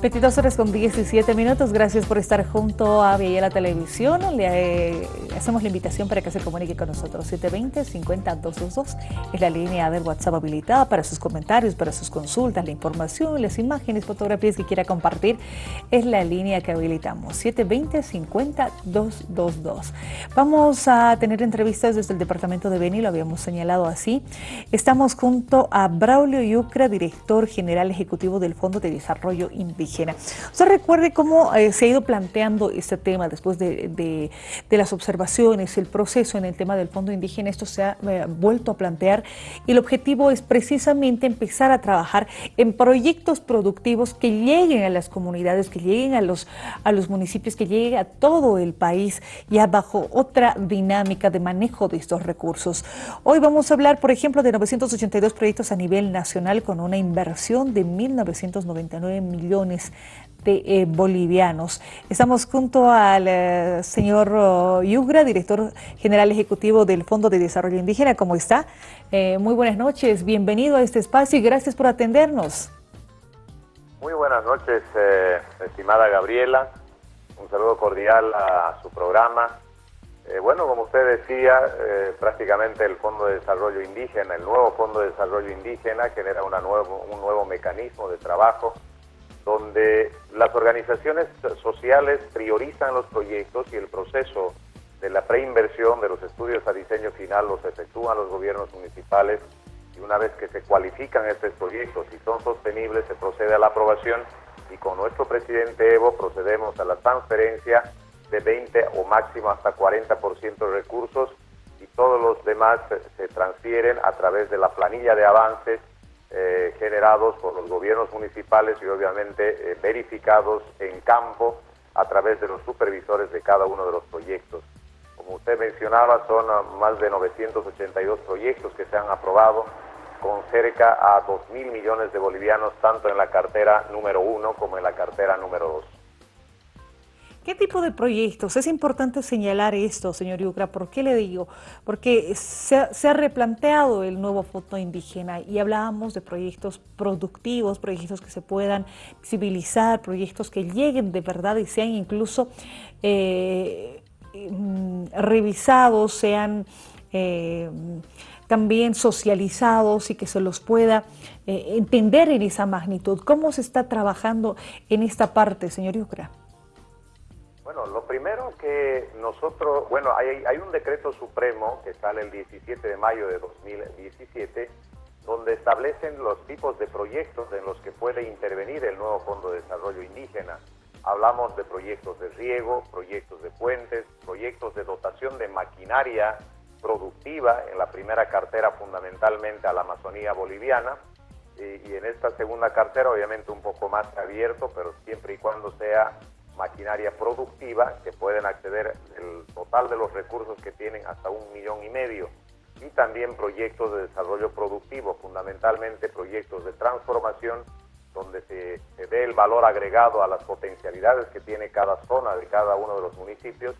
22 horas con 17 minutos. Gracias por estar junto a la Televisión. Le eh, hacemos la invitación para que se comunique con nosotros. 720-50222 es la línea del WhatsApp habilitada para sus comentarios, para sus consultas, la información, las imágenes, fotografías que quiera compartir. Es la línea que habilitamos. 720-50222. Vamos a tener entrevistas desde el departamento de Beni, lo habíamos señalado así. Estamos junto a Braulio Yucra, director general ejecutivo del Fondo de Desarrollo Indígena Usted recuerde cómo eh, se ha ido planteando este tema después de, las observaciones, el proceso en el tema del Fondo Indígena, esto se ha eh, vuelto a plantear y el objetivo es precisamente empezar a trabajar en proyectos productivos que lleguen a las comunidades, que lleguen a los, a los municipios, que lleguen a todo el país ya bajo otra dinámica de manejo de estos recursos. Hoy vamos a hablar, por ejemplo, de 982 proyectos a nivel nacional con una inversión de 1.999 millones de eh, bolivianos. Estamos junto al eh, señor oh, Yugra, director general ejecutivo del Fondo de Desarrollo Indígena. ¿Cómo está? Eh, muy buenas noches, bienvenido a este espacio y gracias por atendernos. Muy buenas noches, estimada Gabriela. Un saludo cordial a su programa. bueno, como usted decía, prácticamente el Fondo de Desarrollo Indígena, el nuevo Fondo de Desarrollo Indígena genera una nuevo, un nuevo mecanismo de trabajo donde las organizaciones sociales priorizan los proyectos y el proceso de la preinversión de los estudios a diseño final los efectúan los gobiernos municipales y una vez que se cualifican estos proyectos y son sostenibles se procede a la aprobación y con nuestro presidente Evo procedemos a la transferencia de 20 o máximo hasta 40% de recursos y todos los demás se transfieren a través de la planilla de avances eh, generados por los gobiernos municipales y obviamente eh, verificados en campo a través de los supervisores de cada uno de los proyectos. Como usted mencionaba, son ah, más de 982 proyectos que se han aprobado con cerca a 2 mil millones de bolivianos, tanto en la cartera número uno como en la cartera número dos. ¿Qué tipo de proyectos? Es importante señalar esto, señor Yucra. ¿Por qué le digo? Porque se, ha replanteado el nuevo foto indígena y hablábamos de proyectos productivos, proyectos que se puedan civilizar, proyectos que lleguen de verdad y sean incluso eh, mm, revisados, sean... Eh, también socializados y que se los pueda eh, entender en esa magnitud. ¿Cómo se está trabajando en esta parte, señor Yucra? Lo primero que nosotros, bueno, hay, hay, un decreto supremo que sale el 17 de mayo de 2017, donde establecen los tipos de proyectos en los que puede intervenir el nuevo Fondo de Desarrollo Indígena. Hablamos de proyectos de riego, proyectos de puentes, proyectos de dotación de maquinaria productiva en la primera cartera fundamentalmente a la Amazonía boliviana y en esta segunda cartera obviamente un poco más abierto, pero siempre y cuando sea maquinaria productiva que pueden acceder el total de los recursos que tienen hasta un millón y medio y también proyectos de desarrollo productivo, fundamentalmente proyectos de transformación donde se, se dé el valor agregado a las potencialidades que tiene cada zona de cada uno de los municipios,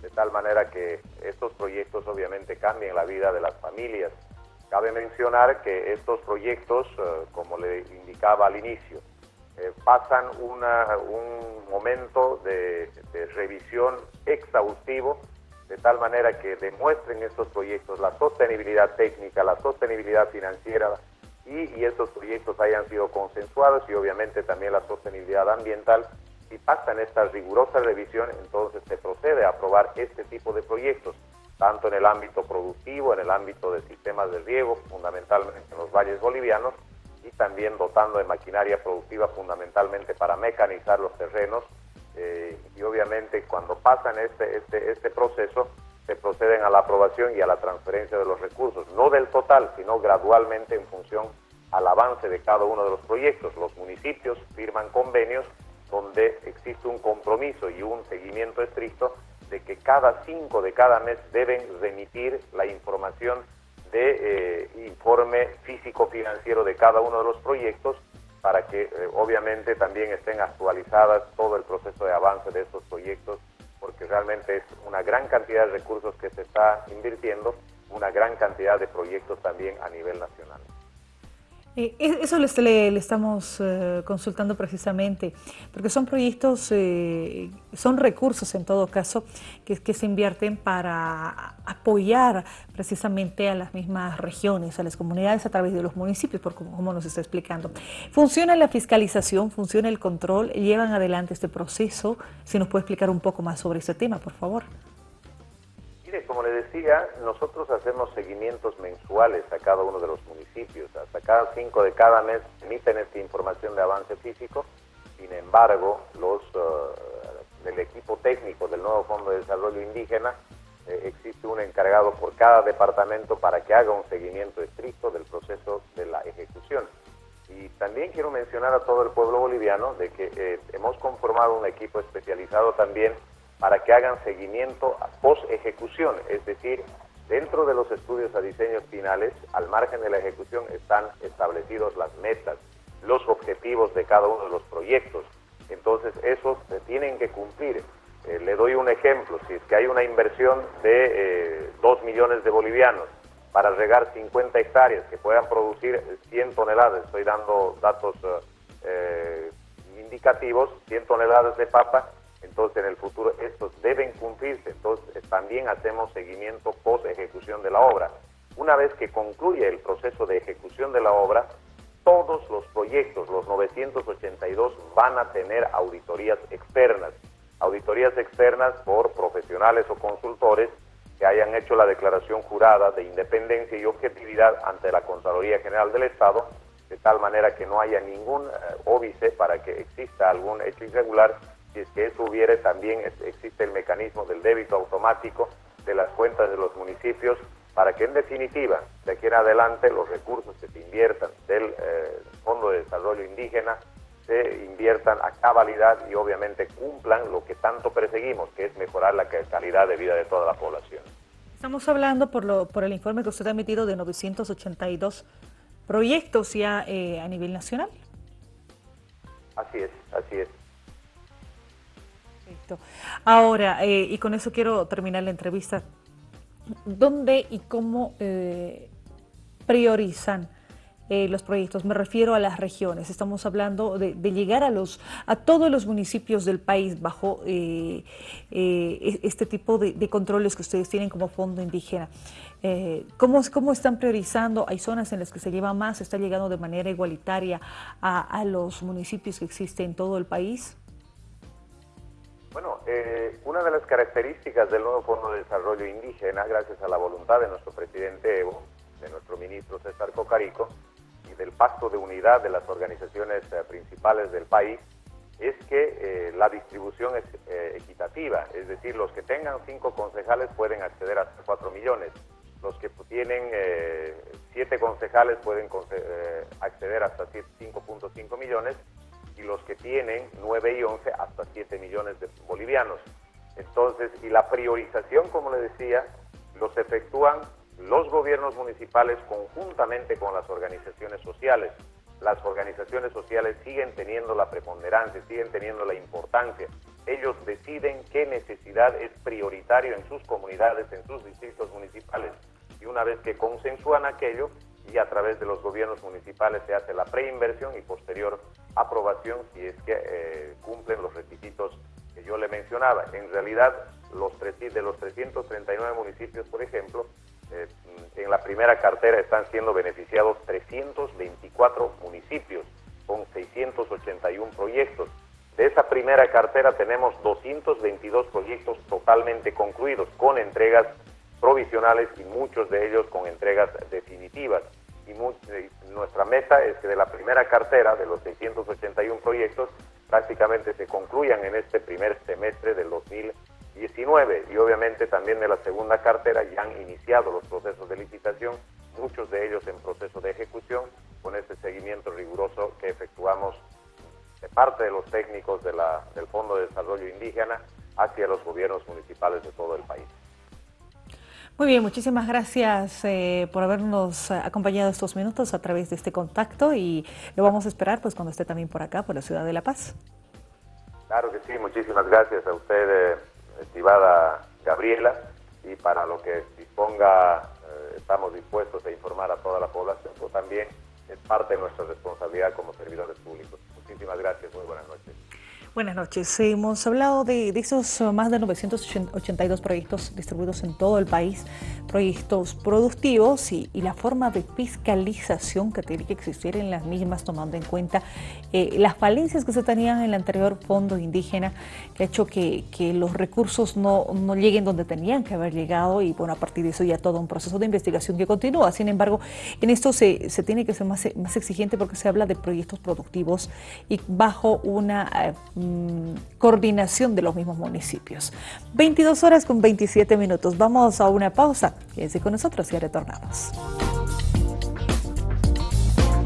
de tal manera que estos proyectos obviamente cambien la vida de las familias. Cabe mencionar que estos proyectos, eh, como le indicaba al inicio, eh, pasan un momento de, revisión exhaustivo de tal manera que demuestren estos proyectos la sostenibilidad técnica, la sostenibilidad financiera y, y, estos proyectos hayan sido consensuados y obviamente también la sostenibilidad ambiental. Si pasan esta rigurosa revisión, entonces se procede a aprobar este tipo de proyectos, tanto en el ámbito productivo, en el ámbito de sistemas de riego, fundamentalmente en los valles bolivianos, y también dotando de maquinaria productiva fundamentalmente para mecanizar los terrenos eh, y obviamente cuando pasan este, este, este proceso se proceden a la aprobación y a la transferencia de los recursos, no del total, sino gradualmente en función al avance de cada uno de los proyectos. Los municipios firman convenios donde existe un compromiso y un seguimiento estricto de que cada cinco de cada mes deben remitir la información de eh, informe físico-financiero de cada uno de los proyectos para que eh, obviamente también estén actualizadas todo el proceso de avance de estos proyectos, porque realmente es una gran cantidad de recursos que se está invirtiendo, una gran cantidad de proyectos también a nivel nacional. Eh, eso le, estamos eh, consultando precisamente, porque son proyectos, eh, son recursos en todo caso, que, que, se invierten para apoyar precisamente a las mismas regiones, a las comunidades a través de los municipios, por como, nos está explicando. ¿Funciona la fiscalización, funciona el control? ¿Llevan adelante este proceso? Si nos puede explicar un poco más sobre ese tema, por favor como le decía, nosotros hacemos seguimientos mensuales a cada uno de los municipios. Hasta cada cinco de cada mes emiten esta información de avance físico. Sin embargo, los uh, del equipo técnico del nuevo Fondo de Desarrollo Indígena eh, existe un encargado por cada departamento para que haga un seguimiento estricto del proceso de la ejecución. Y también quiero mencionar a todo el pueblo boliviano de que eh, hemos conformado un equipo especializado también para que hagan seguimiento a post-ejecución, es decir, dentro de los estudios a diseños finales, al margen de la ejecución, están establecidos las metas, los objetivos de cada uno de los proyectos. Entonces, esos se tienen que cumplir. Eh, le doy un ejemplo, si es que hay una inversión de 2 eh, millones de bolivianos para regar 50 hectáreas que puedan producir 100 toneladas, estoy dando datos eh, indicativos, 100 toneladas de papa, entonces en el futuro estos deben cumplirse, entonces también hacemos seguimiento post ejecución de la obra. Una vez que concluye el proceso de ejecución de la obra, todos los proyectos, los 982, van a tener auditorías externas, auditorías externas por profesionales o consultores que hayan hecho la declaración jurada de independencia y objetividad ante la Contraloría General del Estado, de tal manera que no haya ningún eh, óbice para que exista algún hecho irregular si es que eso hubiere, también existe el mecanismo del débito automático de las cuentas de los municipios para que en definitiva, de aquí en adelante, los recursos que se inviertan del eh, Fondo de Desarrollo Indígena se inviertan a cabalidad y obviamente cumplan lo que tanto perseguimos, que es mejorar la calidad de vida de toda la población. Estamos hablando por, lo, por el informe que usted ha emitido de 982 proyectos ya eh, a nivel nacional. Así es, así es. Ahora, eh, y con eso quiero terminar la entrevista, ¿dónde y cómo eh, priorizan eh, los proyectos? Me refiero a las regiones. Estamos hablando de, llegar a, los, a todos los municipios del país bajo e, este tipo de, controles que ustedes tienen como fondo indígena. ¿cómo, ¿Cómo están priorizando? ¿Hay zonas en las que se lleva más? ¿Está llegando de manera igualitaria a, a los municipios que existen en todo el país? Bueno, eh, una de las características del nuevo Fondo de Desarrollo Indígena, gracias a la voluntad de nuestro presidente Evo, de nuestro ministro César Cocarico y del pacto de unidad de las organizaciones eh, principales del país, es que eh, la distribución es equitativa, es decir, los que tengan cinco concejales pueden acceder a 4 millones, los que tienen siete concejales pueden acceder hasta 5.5 millones y los que tienen 9 y 11 hasta 7 millones de bolivianos. Entonces, y la priorización, como le decía, los efectúan los gobiernos municipales conjuntamente con las organizaciones sociales. Las organizaciones sociales siguen teniendo la preponderancia, siguen teniendo la importancia. Ellos deciden qué necesidad es prioritario en sus comunidades, en sus distritos municipales. Y una vez que consensúan aquello, y a través de los gobiernos municipales se hace la preinversión y posterior aprobación si es que eh, cumplen los requisitos que yo le mencionaba. En realidad, los de los 339 municipios, por ejemplo, eh, en la primera cartera están siendo beneficiados 324 municipios con 681 proyectos. De esa primera cartera tenemos 222 proyectos totalmente concluidos con entregas provisionales y muchos de ellos con entregas definitivas. Y nuestra meta es que de la primera cartera, de los 681 proyectos, prácticamente se concluyan en este primer semestre del 2019 y obviamente también de la segunda cartera ya han iniciado los procesos de licitación, muchos de ellos en proceso de ejecución, con este seguimiento riguroso que efectuamos de parte de los técnicos del Fondo de Desarrollo Indígena hacia los gobiernos municipales de todo el país. Muy bien, muchísimas gracias eh, por habernos acompañado estos minutos a través de este contacto y lo vamos a esperar pues cuando esté también por acá, por la ciudad de La Paz. Claro que sí, muchísimas gracias a usted, eh, estimada Gabriela, y para lo que disponga, eh, estamos dispuestos a informar a toda la población, pero también es parte de nuestra responsabilidad como servidores públicos. Muchísimas gracias, muy buenas noches. Buenas noches. Hemos hablado de, esos uh, más de 982 proyectos distribuidos en todo el país, proyectos productivos y, la forma de fiscalización que tiene que existir en las mismas, tomando en cuenta eh, las falencias que se tenían en el anterior fondo indígena, que ha hecho que, los recursos no, lleguen donde tenían que haber llegado y bueno, a partir de eso ya todo un proceso de investigación que continúa. Sin embargo, en esto se, tiene que ser más, más exigente porque se habla de proyectos productivos y bajo una... Eh, Mm, coordinación de los mismos municipios. 22 horas con 27 minutos. Vamos a una pausa. Quédense con nosotros y retornamos.